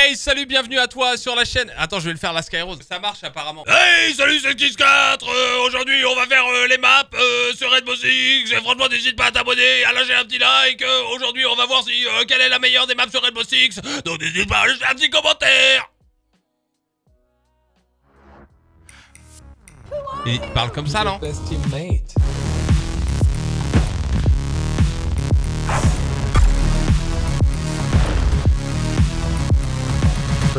Hey, salut, bienvenue à toi sur la chaîne. Attends, je vais le faire la Skyrose. Ça marche apparemment. Hey, salut, c'est Kiss4 euh, Aujourd'hui, on va faire euh, les maps euh, sur Rainbow Six. Et franchement, n'hésite pas à t'abonner, à lâcher un petit like. Euh, Aujourd'hui, on va voir si euh, quelle est la meilleure des maps sur Rainbow Six. Donc, n'hésite pas à lâcher un petit commentaire. Il parle comme ça, non?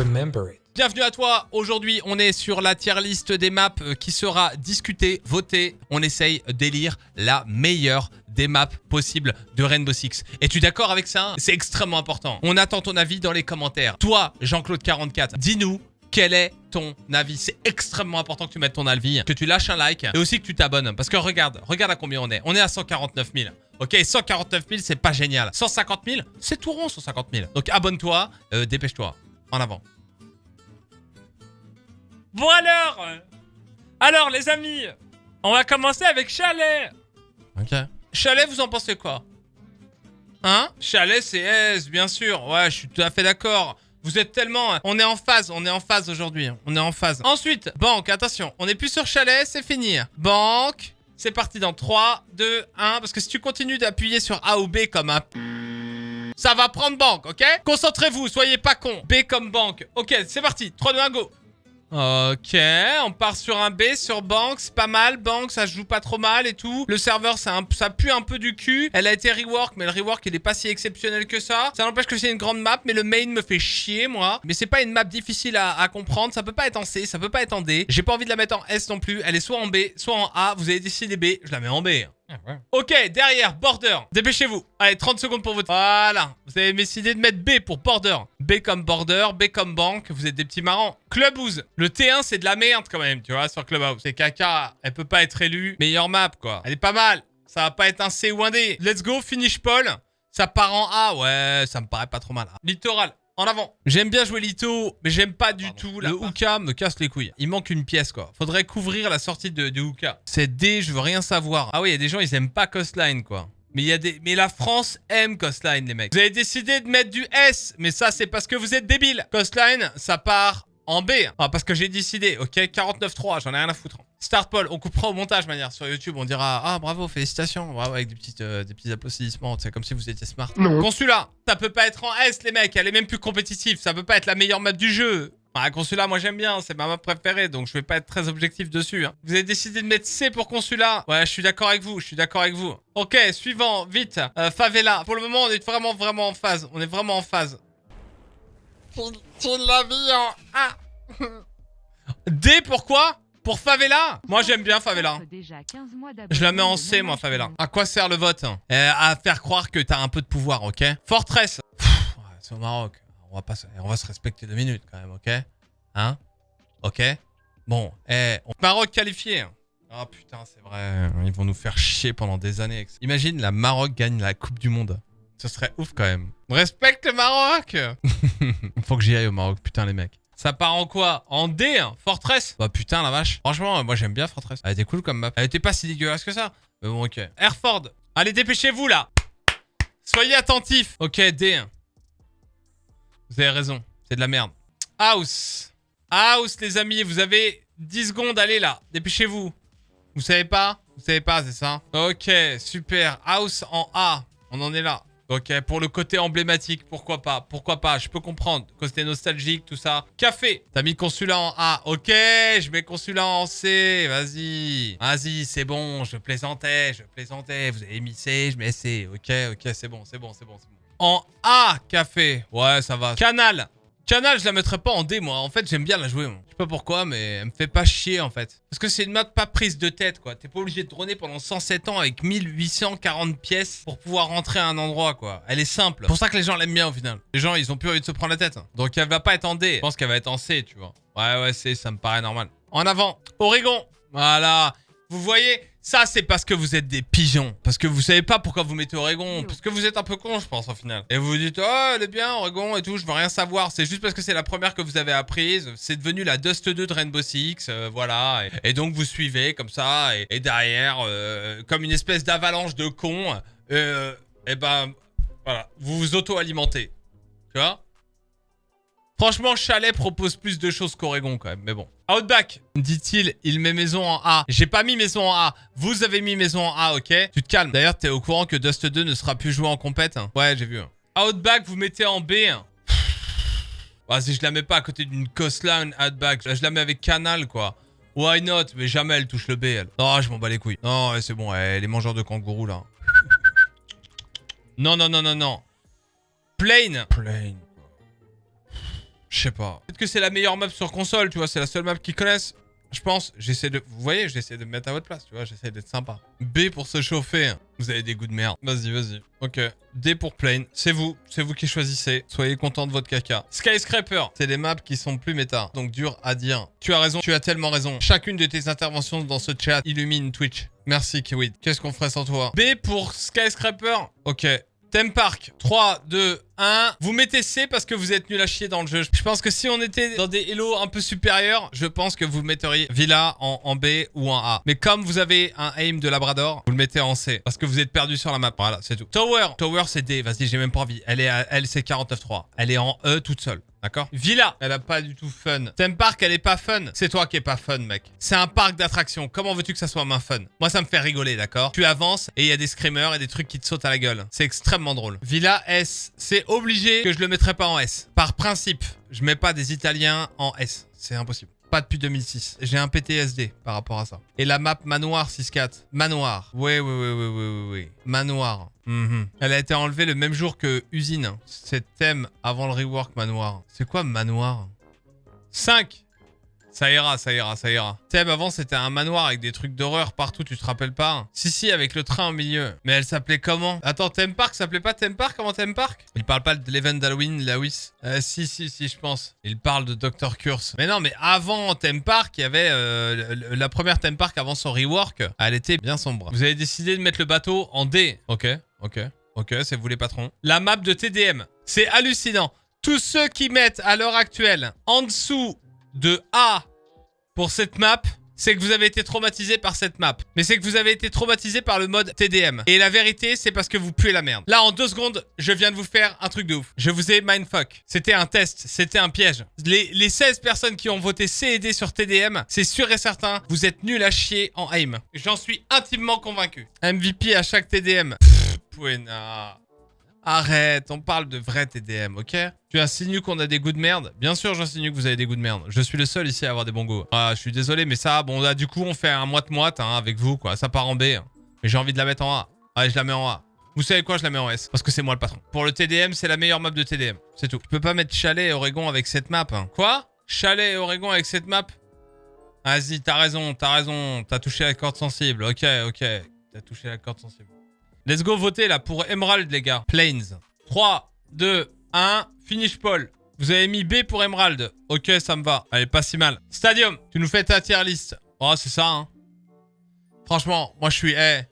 Remember it. Bienvenue à toi. Aujourd'hui, on est sur la tier list des maps euh, qui sera discutée, votée. On essaye d'élire la meilleure des maps possibles de Rainbow Six. Es-tu d'accord avec ça? C'est extrêmement important. On attend ton avis dans les commentaires. Toi, Jean-Claude44, dis-nous quel est ton avis? C'est extrêmement important que tu mettes ton avis, que tu lâches un like et aussi que tu t'abonnes. Parce que regarde, regarde à combien on est. On est à 149 000. Ok, 149 000, c'est pas génial. 150 000, c'est tout rond 150 000. Donc abonne-toi, euh, dépêche-toi. En avant. Bon alors Alors les amis, on va commencer avec Chalet Ok. Chalet, vous en pensez quoi? Hein? Chalet, c'est S, bien sûr. Ouais, je suis tout à fait d'accord. Vous êtes tellement... On est en phase, on est en phase aujourd'hui. On est en phase. Ensuite, banque, attention. On est plus sur chalet, c'est fini. Banque, c'est parti dans 3, 2, 1. Parce que si tu continues d'appuyer sur A ou B comme un... Ça va prendre banque, ok? Concentrez-vous, soyez pas con. B comme banque. Ok, c'est parti. 3, 2, 1, go. Ok, on part sur un B, sur c'est pas mal, banque, ça joue pas trop mal et tout. Le serveur, ça, pue un peu du cul. Elle a été rework, mais le rework, il est pas si exceptionnel que ça. Ça n'empêche que c'est une grande map, mais le main me fait chier, moi. Mais c'est pas une map difficile à, à comprendre, ça peut pas être en C, ça peut pas être en D. J'ai pas envie de la mettre en S non plus, elle est soit en B, soit en A. Vous avez décidé B, je la mets en B. Ok, derrière, border. Dépêchez-vous. Allez, 30 secondes pour voter. Voilà. Vous avez décidé de mettre B pour border. B comme border, B comme banque. Vous êtes des petits marrants. Clubhouse. Le T1, c'est de la merde quand même, tu vois, sur Clubhouse. C'est caca. Elle peut pas être élue. Meilleure map, quoi. Elle est pas mal. Ça va pas être un C ou un D. Let's go, finish Paul. Ça part en A. Ouais, ça me paraît pas trop mal. Littoral. En avant. J'aime bien jouer Lito, mais j'aime pas du tout. Le Hookah me casse les couilles. Il manque une pièce, quoi. Faudrait couvrir la sortie de, Hookah. C'est D, je veux rien savoir. Ah oui, il y a des gens, ils aiment pas Coastline, quoi. Mais il y a des... Mais la France aime Coastline, les mecs. Vous avez décidé de mettre du S, mais ça, c'est parce que vous êtes débiles. Coastline, ça part en B. Parce que j'ai décidé, ok? 49-3, j'en ai rien à foutre. Start Paul, on coupera au montage, manière. Sur YouTube, on dira Ah, bravo, félicitations. Bravo, avec des, petites, euh, des petits applaudissements. C'est comme si vous étiez smart. Consula, ça peut pas être en S, les mecs. Elle est même plus compétitive. Ça peut pas être la meilleure map du jeu. Ah, Consula, moi j'aime bien, c'est ma map préférée, donc je vais pas être très objectif dessus. hein. Vous avez décidé de mettre C pour Consula? Ouais, je suis d'accord avec vous, je suis d'accord avec vous. Ok, suivant, vite. Euh, favela. Pour le moment, on est vraiment, vraiment en phase. On est vraiment en phase. Tourne la vie en A. D, pourquoi Pour Favela? Moi j'aime bien Favela. Je la mets en C, moi, Favela. À quoi sert le vote? Hein Euh, À faire croire que t'as un peu de pouvoir, ok? Fortress. C'est au Maroc. On va, pas, on va se respecter deux minutes, quand même, ok? Hein? Ok? Bon, eh, on- Maroc qualifié. Ah putain, c'est vrai. Ils vont nous faire chier pendant des années. Imagine, la Maroc gagne la Coupe du Monde. Ce serait ouf, quand même. Respecte le Maroc Faut que j'y aille au Maroc, putain, les mecs. Ça part en quoi? En D, hein? Fortress Bah putain, la vache. Franchement, moi j'aime bien Fortress. Elle était cool comme map. Elle était pas si dégueulasse que ça. Mais bon, ok. Airford. Allez, dépêchez-vous, là Soyez attentifs. Ok, D. Vous avez raison. C'est de la merde. House. House, les amis. Vous avez 10 secondes. Allez, là. Dépêchez-vous. Vous savez pas? Vous savez pas, c'est ça? Ok, super. House en A. On en est là. Ok, pour le côté emblématique, pourquoi pas? Pourquoi pas? Je peux comprendre. Côté nostalgique, tout ça. Café. T'as mis consulat en A. Ok, je mets consulat en C. Vas-y. Vas-y, c'est bon. Je plaisantais. Je plaisantais. Vous avez mis C, je mets C. Ok, ok, c'est bon, c'est bon, c'est bon, c'est bon. En A, café. Ouais, ça va. Canal. Canal, je la mettrais pas en D, moi. En fait, j'aime bien la jouer. moi. Je sais pas pourquoi, mais elle me fait pas chier, en fait. Parce que c'est une map pas prise de tête, quoi. T'es pas obligé de droner pendant 107 ans avec 1840 pièces pour pouvoir rentrer à un endroit, quoi. Elle est simple. C'est pour ça que les gens l'aiment bien, au final. Les gens, ils ont plus envie de se prendre la tête. Donc, elle va pas être en D. Je pense qu'elle va être en C, tu vois. Ouais, ouais, C, ça me paraît normal. En avant. Oregon. Voilà. Vous voyez, ça c'est parce que vous êtes des pigeons. Parce que vous savez pas pourquoi vous mettez Oregon. Parce que vous êtes un peu con, je pense, au final. Et vous vous dites, oh, elle est bien, Oregon et tout, je veux rien savoir. C'est juste parce que c'est la première que vous avez apprise. C'est devenu la Dust 2 de Rainbow Six, euh, voilà. Et, et donc vous suivez comme ça. Et, et derrière, euh, comme une espèce d'avalanche de cons, euh, et ben, voilà, vous vous auto-alimentez. Tu vois? Franchement, Chalet propose plus de choses qu'Oregon quand même, mais bon. Outback, dit-il, il met maison en A. J'ai pas mis maison en A. Vous avez mis maison en A, ok? Tu te calmes. D'ailleurs, t'es au courant que Dust 2 ne sera plus joué en compète hein Ouais, j'ai vu. Outback, vous mettez en B. Vas-y, je la mets pas à côté d'une coastline Outback. Je la mets avec Canal, quoi. Why not? Mais jamais elle touche le B, elle. Non, je m'en bats les couilles. Non, c'est bon, elle est mangeur de kangourou, là. Non, non, non, non, non. Plane. Plane. Je sais pas. Peut-être que c'est la meilleure map sur console, tu vois. C'est la seule map qu'ils connaissent. Je pense. J'essaie de... Vous voyez, j'essaie de me mettre à votre place, tu vois. J'essaie d'être sympa. B pour se chauffer. Vous avez des goûts de merde. Vas-y, vas-y. Ok. D pour plane. C'est vous. C'est vous qui choisissez. Soyez content de votre caca. Skyscraper. C'est des maps qui sont plus méta. Donc dur à dire. Tu as raison. Tu as tellement raison. Chacune de tes interventions dans ce chat illumine Twitch. Merci, Kiwid. Qu'est-ce qu'on ferait sans toi? B pour Skyscraper. Ok. Theme Park, 3, 2, 1. Vous mettez C parce que vous êtes nul à chier dans le jeu. Je pense que si on était dans des Hello un peu supérieurs, je pense que vous metteriez Villa en, B ou en A. Mais comme vous avez un aim de Labrador, vous le mettez en C parce que vous êtes perdu sur la map. Voilà, c'est tout. Tower, Tower c'est D. Vas-y, j'ai même pas envie. Elle est à, elle c'est 49.3. Elle est en E toute seule. D'accord Villa, elle a pas du tout fun. Theme Park, elle est pas fun. C'est toi qui est pas fun, mec. C'est un parc d'attractions. Comment veux-tu que ça soit moins fun? Moi, ça me fait rigoler, d'accord? Tu avances et il y a des screamers et des trucs qui te sautent à la gueule. C'est extrêmement drôle. Villa S, c'est obligé que je le mettrai pas en S. Par principe, je mets pas des Italiens en S. C'est impossible. Pas depuis 2006. J'ai un PTSD par rapport à ça. Et la map Manoir 6-4. Manoir. Oui, oui, oui, oui, oui, oui. Manoir. -hmm. Elle a été enlevée le même jour que Usine. C'est thème avant le rework Manoir. C'est quoi Manoir? 5 ça ira, ça ira, ça ira. Thème avant, c'était un manoir avec des trucs d'horreur partout, tu te rappelles pas Si, si, avec le train au milieu. Mais elle s'appelait comment? Attends, Theme Park s'appelait pas Theme Park avant Theme Park? Il parle pas de l'event d'Halloween, Lewis euh, Si, si, si, je pense. Il parle de Dr. Curse. Mais non, mais avant Theme Park, il y avait euh, la première Theme Park avant son rework. Elle était bien sombre. Vous avez décidé de mettre le bateau en D. Ok, ok, ok, c'est vous les patrons. La map de TDM. C'est hallucinant. Tous ceux qui mettent à l'heure actuelle en dessous de A pour cette map, c'est que vous avez été traumatisé par cette map. Mais c'est que vous avez été traumatisé par le mode TDM. Et la vérité, c'est parce que vous puez la merde. Là, en deux secondes, je viens de vous faire un truc de ouf. Je vous ai mindfuck. C'était un test, c'était un piège. Les, les 16 personnes qui ont voté C et D sur TDM, c'est sûr et certain, vous êtes nuls à chier en aim. J'en suis intimement convaincu. MVP à chaque TDM. Pfff, Pouena. Arrête, on parle de vrai TDM, ok? Tu insinues qu'on a des goûts de merde? Bien sûr, j'insinue que vous avez des goûts de merde. Je suis le seul ici à avoir des bons goûts. Ah, je suis désolé, mais ça, bon, là, du coup, on fait un moite-moite hein, avec vous, quoi. Ça part en B. Hein. Mais j'ai envie de la mettre en A. Allez, je la mets en A. Vous savez quoi, je la mets en S. Parce que c'est moi le patron. Pour le TDM, c'est la meilleure map de TDM. C'est tout. Tu peux pas mettre Chalet et Oregon avec cette map. Hein. Quoi? Chalet et Oregon avec cette map? Vas-y, t'as raison, t'as raison. T'as touché la corde sensible. Ok, ok. T'as touché la corde sensible. Let's go voter là pour Emerald, les gars. Plains. 3, 2, 1. Finish Paul. Vous avez mis B pour Emerald. Ok, ça me va. Allez, pas si mal. Stadium. Tu nous fais ta tier list. Oh, c'est ça, hein. Franchement, moi, je suis... Hey.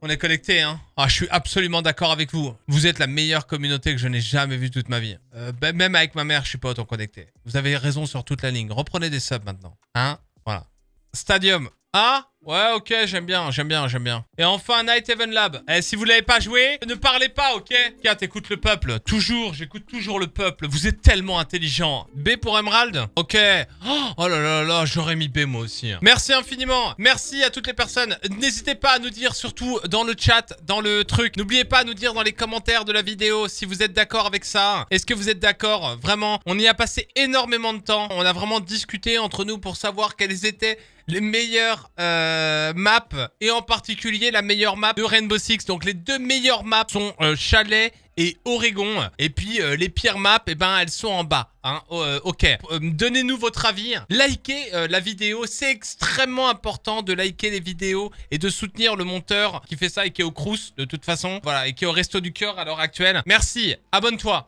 On est connectés, hein. Ah, je suis absolument d'accord avec vous. Vous êtes la meilleure communauté que je n'ai jamais vue toute ma vie. Euh, même avec ma mère, je suis pas autant connecté. Vous avez raison sur toute la ligne. Reprenez des subs maintenant. Hein? Voilà. Stadium. Ah Ouais, ok, j'aime bien, j'aime bien, j'aime bien. Et enfin, Night Heaven Lab. Eh, si vous l'avez pas joué, ne parlez pas, ok? Tiens, t'écoutes le peuple. Toujours, j'écoute toujours le peuple. Vous êtes tellement intelligent. B pour Emerald? Ok. Oh là là là, j'aurais mis B moi aussi. hein. Merci infiniment. Merci à toutes les personnes. N'hésitez pas à nous dire, surtout dans le chat, dans le truc. N'oubliez pas à nous dire dans les commentaires de la vidéo si vous êtes d'accord avec ça. Est-ce que vous êtes d'accord? Vraiment, on y a passé énormément de temps. On a vraiment discuté entre nous pour savoir quelles étaient les meilleures euh, maps et en particulier la meilleure map de Rainbow Six. Donc les deux meilleures maps sont euh, Chalet et Oregon. Et puis euh, les pires maps, eh ben, elles sont en bas. Hein. Oh, euh, ok, donnez-nous votre avis. Likez la vidéo, c'est extrêmement important de liker les vidéos et de soutenir le monteur qui fait ça et qui est au Crous de toute façon. Voilà, et qui est au Resto du Cœur à l'heure actuelle. Merci, abonne-toi.